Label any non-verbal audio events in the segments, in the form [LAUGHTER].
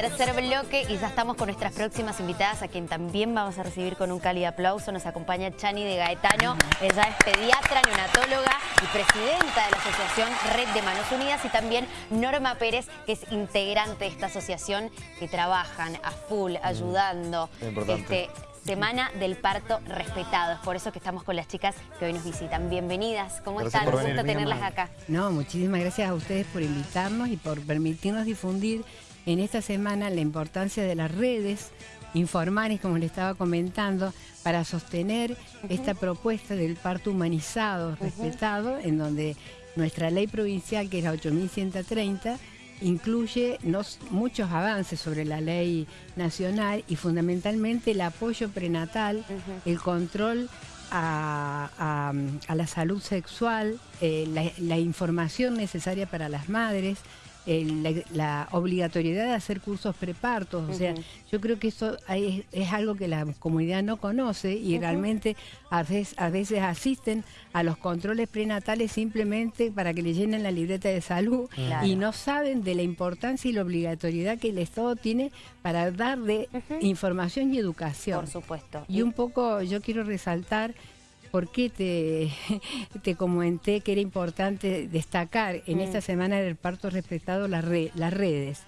tercer bloque y ya estamos con nuestras próximas invitadas a quien también vamos a recibir con un cálido aplauso. Nos acompaña Chani de Gaetano, ella es pediatra, neonatóloga y presidenta de la asociación Red de Manos Unidas y también Norma Pérez, que es integrante de esta asociación que trabajan a full, mm, ayudando. Este, Semana del Parto Respetado. Es por eso que estamos con las chicas que hoy nos visitan. Bienvenidas. ¿Cómo están? Un gusto tenerlas acá. No, muchísimas gracias a ustedes por invitarnos y por permitirnos difundir en esta semana la importancia de las redes informales, como le estaba comentando, para sostener esta propuesta del parto humanizado, respetado, en donde nuestra ley provincial, que es la 8130, incluye muchos avances sobre la ley nacional y fundamentalmente el apoyo prenatal, el control a, la salud sexual, eh, la información necesaria para las madres, la, obligatoriedad de hacer cursos prepartos. O sea, yo creo que eso es, algo que la comunidad no conoce y realmente a veces, a veces, asisten a los controles prenatales simplemente para que le llenen la libreta de salud y no saben de la importancia y la obligatoriedad que el Estado tiene para darle información y educación. Por supuesto. Y un poco yo quiero resaltar ¿Por qué te, [LAUGHS] te comenté que era importante destacar en esta mm. semana del parto respetado las, las redes?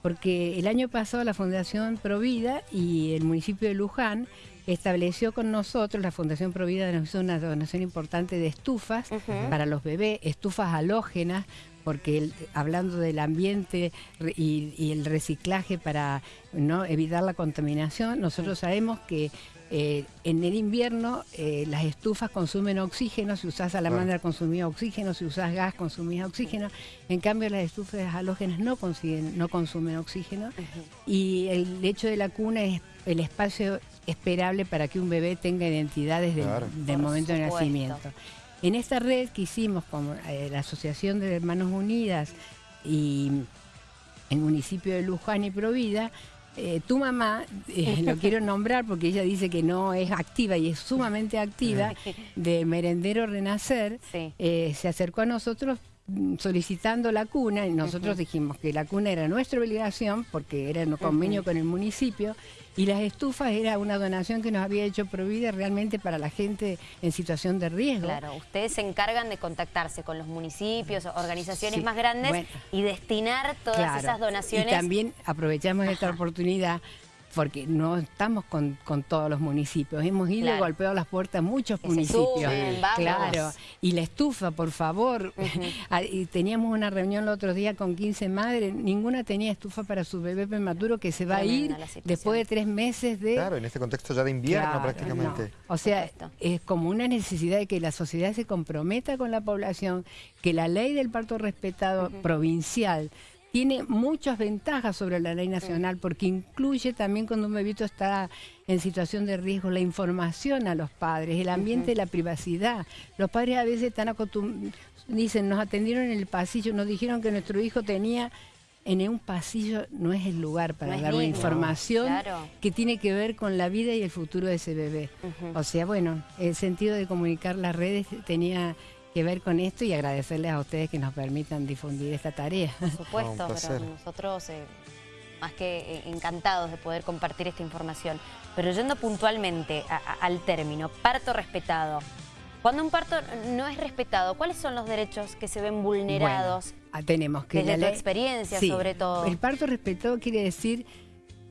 Porque el año pasado la Fundación Provida y el municipio de Luján estableció con nosotros, la Fundación Provida nos hizo una donación importante de estufas para los bebés, estufas halógenas, porque hablando del ambiente y, el reciclaje para no evitar la contaminación, nosotros sabemos que eh, en el invierno eh, las estufas consumen oxígeno, si usás salamandra consumía oxígeno, si usás gas consumía oxígeno, en cambio las estufas halógenas no, consiguen, no consumen oxígeno. Y el hecho de la cuna es el espacio esperable para que un bebé tenga identidad desde el momento de nacimiento. En esta red que hicimos con eh, la Asociación de Hermanos Unidas y el municipio de Luján y Provida, eh, tu mamá, eh, lo [LAUGHS] quiero nombrar porque ella dice que no es activa y es sumamente activa, [LAUGHS] de Merendero Renacer, eh, se acercó a nosotros solicitando la cuna y nosotros dijimos que la cuna era nuestra obligación porque era un convenio con el municipio y las estufas era una donación que nos había hecho Provida realmente para la gente en situación de riesgo. Claro, ustedes se encargan de contactarse con los municipios, organizaciones más grandes y destinar todas esas donaciones. Y también aprovechamos esta oportunidad porque no estamos con, todos los municipios. Hemos ido y golpeado las puertas a muchos municipios. claro. Y la estufa, por favor. Ah, y teníamos una reunión el otro día con 15 madres. Ninguna tenía estufa para su bebé prematuro que se va a ir después de tres meses de... Claro, en este contexto ya de invierno prácticamente. O sea, es como una necesidad de que la sociedad se comprometa con la población, que la ley del parto respetado provincial tiene muchas ventajas sobre la ley nacional porque incluye también cuando un bebito está en situación de riesgo la información a los padres, el ambiente de la privacidad. Los padres a veces están acostumbrados, dicen, nos atendieron en el pasillo, nos dijeron que nuestro hijo tenía en un pasillo no es el lugar para dar una información que tiene que ver con la vida y el futuro de ese bebé. O sea, bueno, el sentido de comunicar las redes tenía que ver con esto y agradecerles a ustedes que nos permitan difundir esta tarea. Por supuesto, pero nosotros eh, más que eh, encantados de poder compartir esta información. Pero yendo puntualmente al término, parto respetado. Cuando un parto no es respetado, ¿cuáles son los derechos que se ven vulnerados? Ah, tenemos que... Desde la experiencia, sobre todo. El parto respetado quiere decir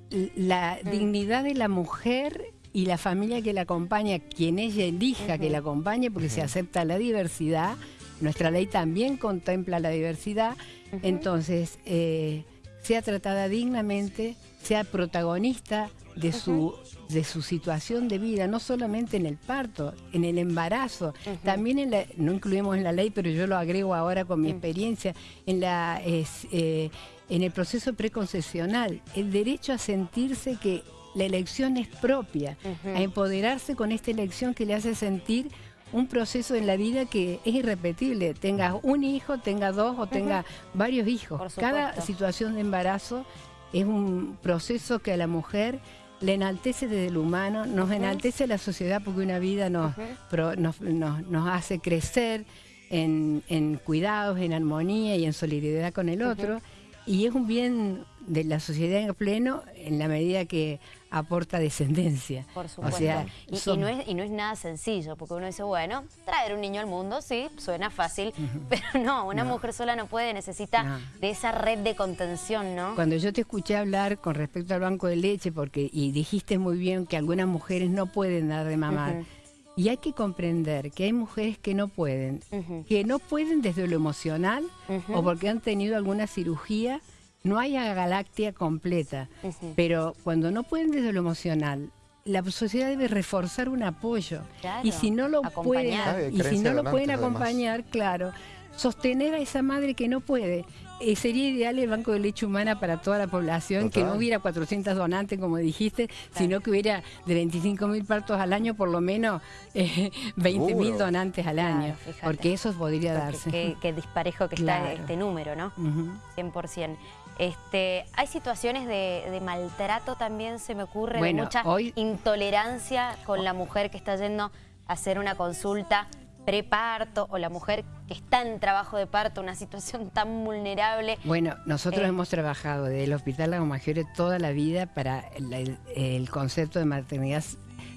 la mm. dignidad de la mujer y la familia que la acompaña, quien ella elija que la acompañe, porque se acepta la diversidad, nuestra ley también contempla la diversidad, entonces eh, sea tratada dignamente, sea protagonista de su, de su situación de vida, no solamente en el parto, en el embarazo, también en la, no incluimos en la ley, pero yo lo agrego ahora con mi experiencia, en, la, eh, en el proceso preconcesional, el derecho a sentirse que la elección es propia, a empoderarse con esta elección que le hace sentir un proceso en la vida que es irrepetible. Tenga un hijo, tenga dos o tenga varios hijos. Cada situación de embarazo es un proceso que a la mujer le enaltece desde el humano, nos enaltece la sociedad porque una vida nos, nos, hace crecer en, cuidados, en armonía y en solidaridad con el otro. Y es un bien de la sociedad en pleno en la medida que aporta descendencia. Por supuesto. y, no es, y, no es, nada sencillo, porque uno dice, bueno, traer un niño al mundo, sí, suena fácil, [LAUGHS] pero no, una mujer sola no puede, necesita de esa red de contención, ¿no? Cuando yo te escuché hablar con respecto al banco de leche, porque y dijiste muy bien que algunas mujeres no pueden dar de mamar, y hay que comprender que hay mujeres que no pueden, que no pueden desde lo emocional o porque han tenido alguna cirugía no hay galaxia completa, pero cuando no pueden desde lo emocional, la sociedad debe reforzar un apoyo. y si no lo pueden, y si no lo pueden acompañar, claro, sostener a esa madre que no puede. Eh, sería ideal el Banco de Leche Humana para toda la población, que no hubiera 400 donantes, como dijiste, sino que hubiera de 25 mil partos al año, por lo menos [LAUGHS] eh, 20 mil donantes al año, porque eso podría darse. Qué, disparejo que está este número, ¿no? 100%. Este, hay situaciones de, maltrato también, se me ocurre, de mucha intolerancia con la mujer que está yendo a hacer una consulta preparto o la mujer que está en trabajo de parto, una situación tan vulnerable. Bueno, nosotros eh, hemos trabajado desde el Hospital Lago Maggiore toda la vida para el concepto de maternidad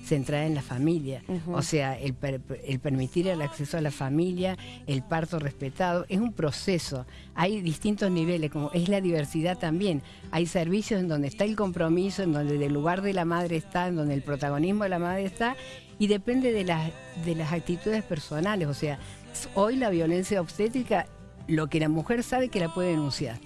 centrada en la familia. O sea, el, permitir el acceso a la familia, el parto respetado, es un proceso. Hay distintos niveles, como es la diversidad también. Hay servicios en donde está el compromiso, en donde el lugar de la madre está, en donde el protagonismo de la madre está, y depende de las, de las actitudes personales. O sea, hoy la violencia obstétrica, lo que la mujer sabe que la puede denunciar.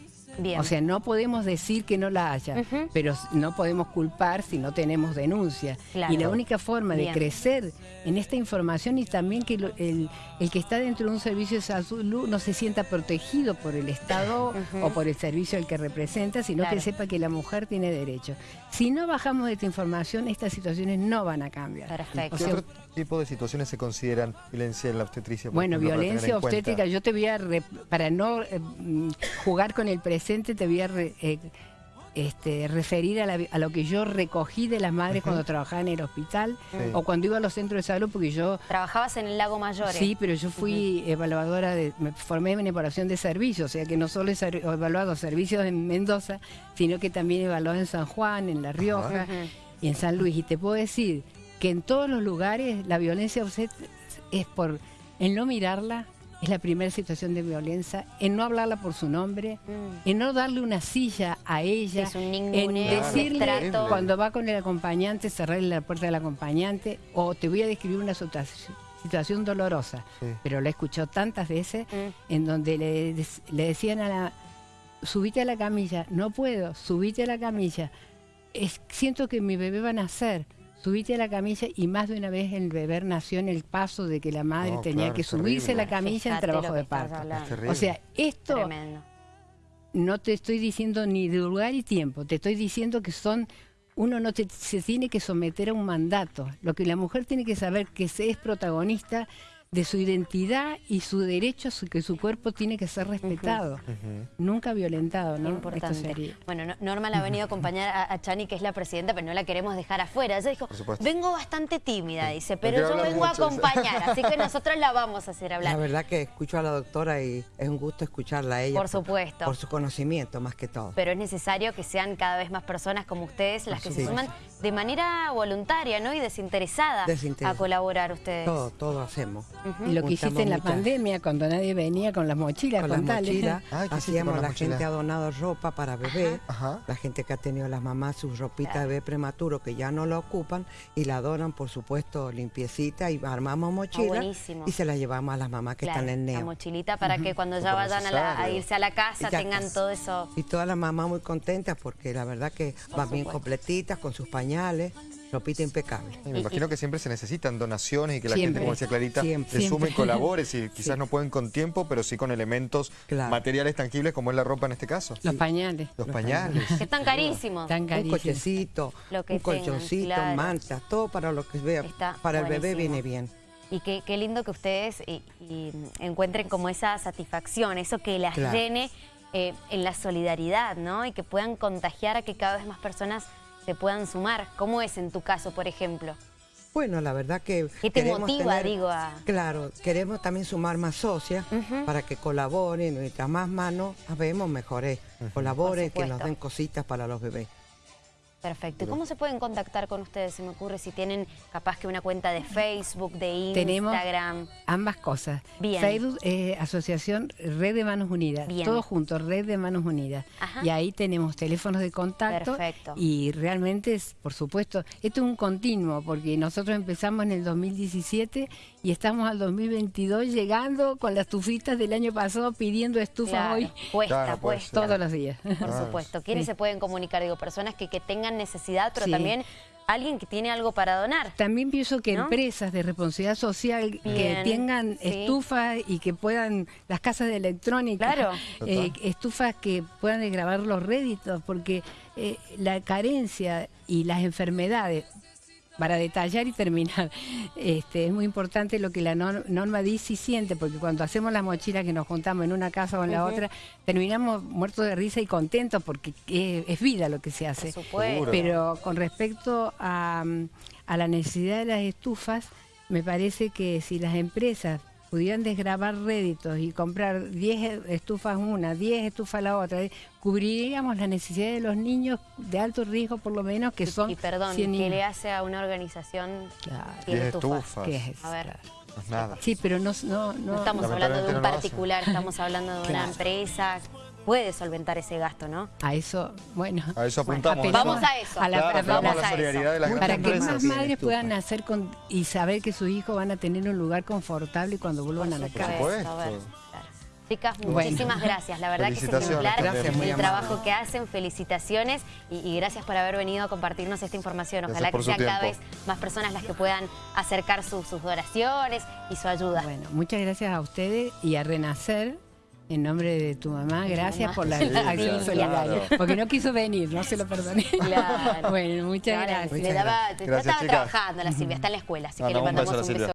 O sea, no podemos decir que no la haya, pero no podemos culpar si no tenemos denuncia. Y la única forma de crecer en esta información y también que el, que está dentro de un servicio de salud no se sienta protegido por el Estado o por el servicio al que representa, sino que sepa que la mujer tiene derecho. Si no bajamos de esta información, estas situaciones no van a cambiar. Perfecto. ¿Qué otro tipo de situaciones se consideran violencia en la obstetricia? Bueno, violencia obstétrica, yo te voy a, para no eh, mm, jugar con el presente, te voy a eh, este, referir a, lo que yo recogí de las madres cuando trabajaba en el hospital o cuando iba a los centros de salud, porque yo... Trabajabas en el Lago Mayor. Sí, pero yo fui evaluadora, de, me formé en evaluación de servicios, o sea que no solo he evaluado servicios en Mendoza, sino que también he evaluado en San Juan, en La Rioja y en San Luis. Y te puedo decir que en todos los lugares la violencia es por el no mirarla, es la primera situación de violencia, en no hablarla por su nombre, mm. en no darle una silla a ella, en decirle cuando va con el acompañante, cerrarle la puerta del acompañante, o te voy a describir una situación dolorosa, pero la he escuchado tantas veces, mm. en donde le, le, decían a la, subite a la camilla, no puedo, subite a la camilla, es, siento que mi bebé va a nacer, subite a la camilla y más de una vez el bebé nació en el paso de que la madre tenía que subirse a la camilla en trabajo de parto. O sea, esto no te estoy diciendo ni de lugar y tiempo, te estoy diciendo que son uno no se tiene que someter a un mandato. Lo que la mujer tiene que saber que se es protagonista de su identidad y su derecho a que su cuerpo tiene que ser respetado, nunca violentado, ¿no? Importante. Bueno, Norma la ha venido a acompañar a, Chani, que es la presidenta, pero no la queremos dejar afuera. Ella dijo, vengo bastante tímida, dice, pero yo vengo a acompañar, así que [LAUGHS] nosotros la vamos a hacer hablar. La verdad que escucho a la doctora y es un gusto escucharla a ella. Por supuesto. Por, su conocimiento, más que todo. Pero es necesario que sean cada vez más personas como ustedes las que se suman de manera voluntaria, ¿no? Y desinteresada, a colaborar ustedes. Todo, todo hacemos. Y lo que hiciste en la pandemia, cuando nadie venía con las mochilas, con, las mochilas, [LAUGHS] hacíamos, la, gente ha donado ropa para bebé, la gente que ha tenido las mamás sus ropitas de bebé prematuro que ya no la ocupan y la donan, por supuesto, limpiecita y armamos mochila y se la llevamos a las mamás que están en neo. La mochilita para que cuando ya vayan a, irse a la casa tengan todo eso. Y todas las mamás muy contentas porque la verdad que van bien completitas con sus pañales. Ropita impecable. me imagino que siempre se necesitan donaciones y que la gente, como decía Clarita, se sume y colabore. Si [LAUGHS] quizás no pueden con tiempo, pero sí con elementos materiales tangibles como es la ropa en este caso. Los pañales. Los, pañales. Que están carísimos. Un cochecito, un colchoncito, mantas, todo para lo que vea. para el bebé viene bien. Y qué, lindo que ustedes encuentren como esa satisfacción, eso que las llene eh, en la solidaridad, ¿no? Y que puedan contagiar a que cada vez más personas se puedan sumar. ¿Cómo es en tu caso, por ejemplo? Bueno, la verdad que... ¿Qué te motiva, digo? A... Claro, queremos también sumar más socias para que colaboren, mientras más manos habemos, mejores. Colaboren, que nos den cositas para los bebés. Perfecto. ¿Y cómo se pueden contactar con ustedes? Se me ocurre si tienen capaz que una cuenta de Facebook, de Instagram. Tenemos ambas cosas. Bien. Facebook, eh, Asociación Red de Manos Unidas. Bien. Todos juntos, Red de Manos Unidas. Y ahí tenemos teléfonos de contacto. Perfecto. Y realmente, es, por supuesto, esto es un continuo, porque nosotros empezamos en el 2017 y estamos al 2022 llegando con las estufitas del año pasado pidiendo estufas hoy. Puesta, puesta. Todos los días. Por supuesto. ¿Quiénes se pueden comunicar? Digo, personas que, que tengan necesidad, pero también alguien que tiene algo para donar. También pienso que empresas de responsabilidad social que tengan estufas y que puedan, las casas de electrónica, eh, estufas que puedan grabar los réditos, porque eh, la carencia y las enfermedades para detallar y terminar, [LAUGHS] este, es muy importante lo que la norma dice y siente, porque cuando hacemos la mochila que nos juntamos en una casa o en la otra, terminamos muertos de risa y contentos porque es, vida lo que se hace. Pero con respecto a, a la necesidad de las estufas, me parece que si las empresas pudieran desgrabar réditos y comprar 10 estufas una, 10 estufas la otra, cubriríamos la necesidad de los niños de alto riesgo por lo menos que son Y perdón, que le hace a una organización claro. estufas? A ver. nada. Sí, pero no, no, no estamos hablando de un particular, estamos hablando de una empresa puede solventar ese gasto, ¿no? A eso, bueno. A eso apuntamos. vamos a eso. A la, solidaridad de las Para que más madres puedan nacer con, y saber que sus hijos van a tener un lugar confortable cuando vuelvan a la casa. Chicas, muchísimas gracias. La verdad que es ejemplar el trabajo que hacen. Felicitaciones y, gracias por haber venido a compartirnos esta información. Ojalá que sean cada vez más personas las que puedan acercar sus, sus donaciones y su ayuda. Bueno, muchas gracias a ustedes y a Renacer en nombre de tu mamá, gracias por la acción solidaria. Porque no quiso venir, no se lo perdoné. Claro. [LAUGHS] bueno, muchas gracias. Le daba, estaba trabajando la Silvia, está en la escuela, así que le mandamos un beso.